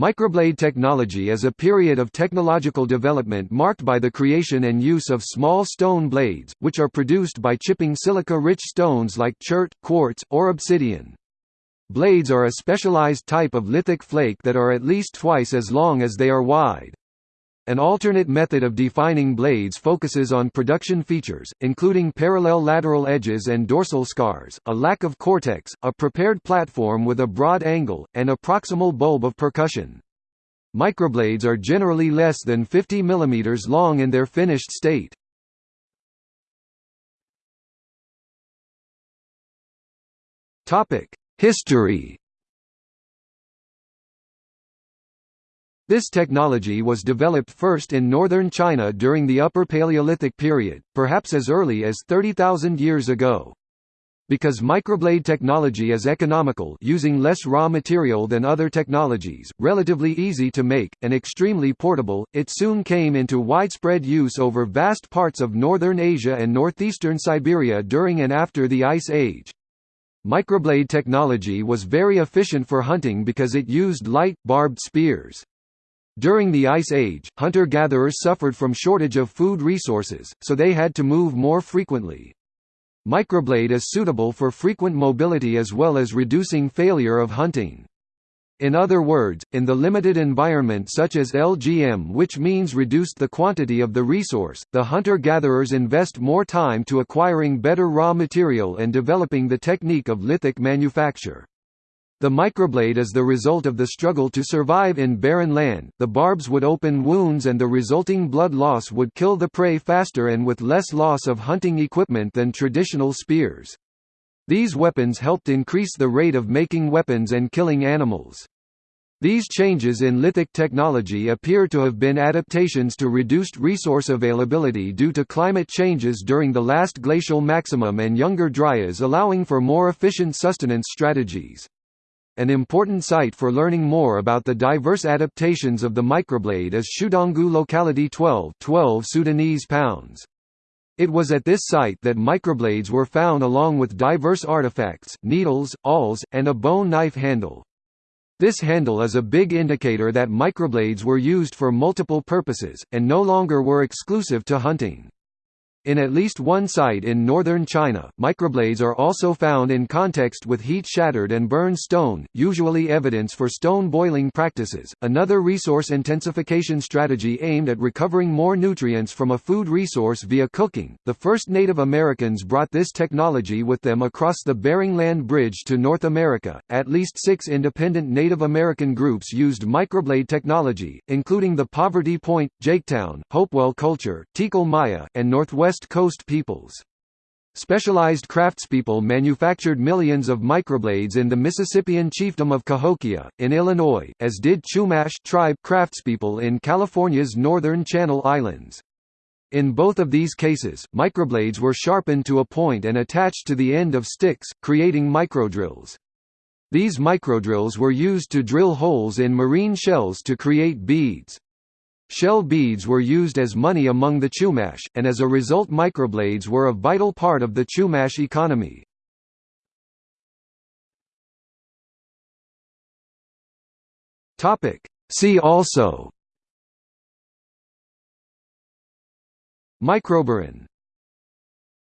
Microblade technology is a period of technological development marked by the creation and use of small stone blades, which are produced by chipping silica-rich stones like chert, quartz, or obsidian. Blades are a specialized type of lithic flake that are at least twice as long as they are wide. An alternate method of defining blades focuses on production features, including parallel lateral edges and dorsal scars, a lack of cortex, a prepared platform with a broad angle, and a proximal bulb of percussion. Microblades are generally less than 50 mm long in their finished state. History This technology was developed first in northern China during the Upper Paleolithic period, perhaps as early as 30,000 years ago. Because microblade technology is economical using less raw material than other technologies, relatively easy to make, and extremely portable, it soon came into widespread use over vast parts of northern Asia and northeastern Siberia during and after the Ice Age. Microblade technology was very efficient for hunting because it used light, barbed spears. During the Ice Age, hunter-gatherers suffered from shortage of food resources, so they had to move more frequently. Microblade is suitable for frequent mobility as well as reducing failure of hunting. In other words, in the limited environment such as LGM which means reduced the quantity of the resource, the hunter-gatherers invest more time to acquiring better raw material and developing the technique of lithic manufacture. The microblade is the result of the struggle to survive in barren land, the barbs would open wounds and the resulting blood loss would kill the prey faster and with less loss of hunting equipment than traditional spears. These weapons helped increase the rate of making weapons and killing animals. These changes in lithic technology appear to have been adaptations to reduced resource availability due to climate changes during the last glacial maximum and younger dryas allowing for more efficient sustenance strategies. An important site for learning more about the diverse adaptations of the microblade is Shuidonggou Locality 12, 12 Sudanese pounds. It was at this site that microblades were found along with diverse artifacts, needles, awls, and a bone knife handle. This handle is a big indicator that microblades were used for multiple purposes, and no longer were exclusive to hunting. In at least one site in northern China, microblades are also found in context with heat-shattered and burned stone, usually evidence for stone boiling practices. Another resource intensification strategy aimed at recovering more nutrients from a food resource via cooking. The first Native Americans brought this technology with them across the Bering Land Bridge to North America. At least six independent Native American groups used microblade technology, including the Poverty Point, Jaketown, Hopewell Culture, Tikal Maya, and Northwest West Coast peoples. Specialized craftspeople manufactured millions of microblades in the Mississippian chiefdom of Cahokia, in Illinois, as did Chumash tribe craftspeople in California's northern Channel Islands. In both of these cases, microblades were sharpened to a point and attached to the end of sticks, creating microdrills. These microdrills were used to drill holes in marine shells to create beads. Shell beads were used as money among the Chumash, and as a result microblades were a vital part of the Chumash economy. See also. Microburin